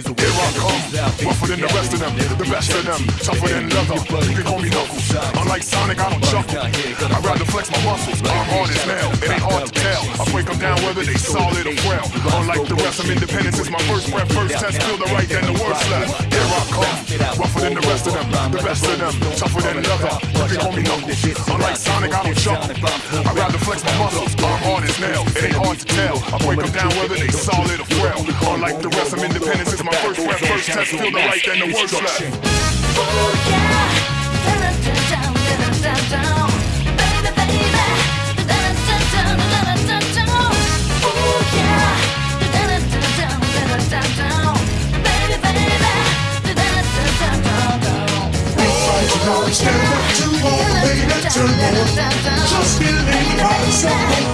rougher than the rest of them, the best of them, tougher than leather. You can call me Knuckles. Unlike Sonic, I don't chuckle. I'd rather flex my muscles. I'm hard as nail. It ain't hard to tell. I break them down whether they solid or frail. Unlike the rest, I'm independent since my first breath. First test, feel the right, then the worst left. Here I come, rougher than the rest of them, the best of them, tougher than leather. You can call me Knuckles. Unlike Sonic, I don't chuckle. I'd rather flex my muscles. I'm hard. It ain't hard to tell. I break them down whether they solid or frail. Unlike the rest, I'm independent since my first breath. First test, feel the right, then the worst left. Oh yeah, down, down, down, down, baby, turn on. Just believe myself,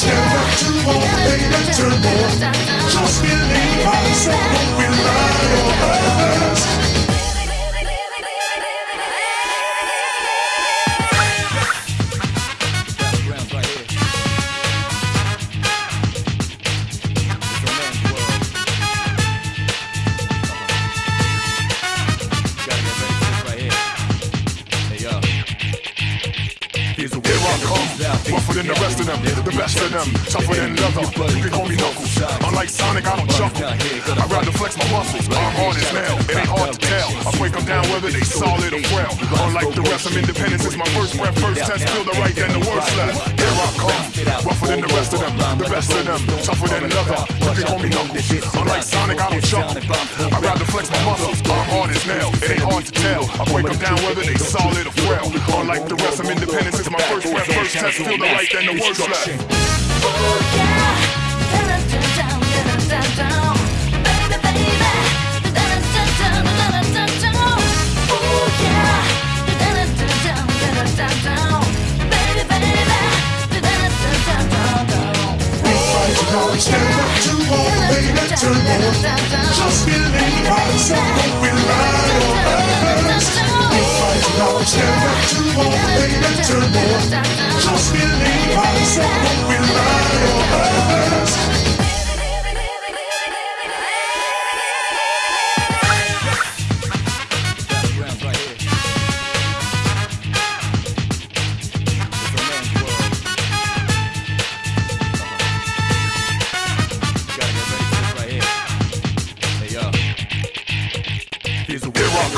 It's never too old, baby, turn I come, rougher than the rest of them, the best of them, tougher than leather. You can call me Knuckles. Unlike Sonic, I don't chuckle. I'd rather flex my muscles. I'm hard as. Whether they solid or frail. Unlike the rest, I'm independent since my first breath. First test, feel the right, then the worst left. Here I come, rougher than the rest of them, the best of them, tougher than leather. You can call me Knuckles. Unlike Sonic, I don't chuckle. I'd rather flex my muscles. I'm hard as nail. It ain't hard to tell. I break them down whether they solid or frail. Unlike the rest, I'm independent since my first breath. First test, feel the right, then the worst left. Oh yeah, down, down, down, baby, It's never too old, baby, turn on. Just believe myself, don't rely on others. You know it's never too old, baby, turn on. Just believe myself, don't rely on others.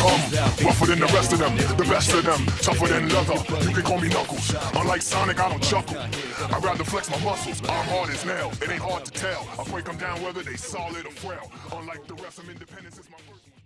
Come, rougher than the rest of them, the best of them, tougher than leather. You can call me Knuckles. Unlike Sonic, I don't chuckle. I'd rather flex my muscles. I'm hard as nails. It ain't hard to tell. I break them down whether they solid or frail. Unlike the rest, I'm independent since my first.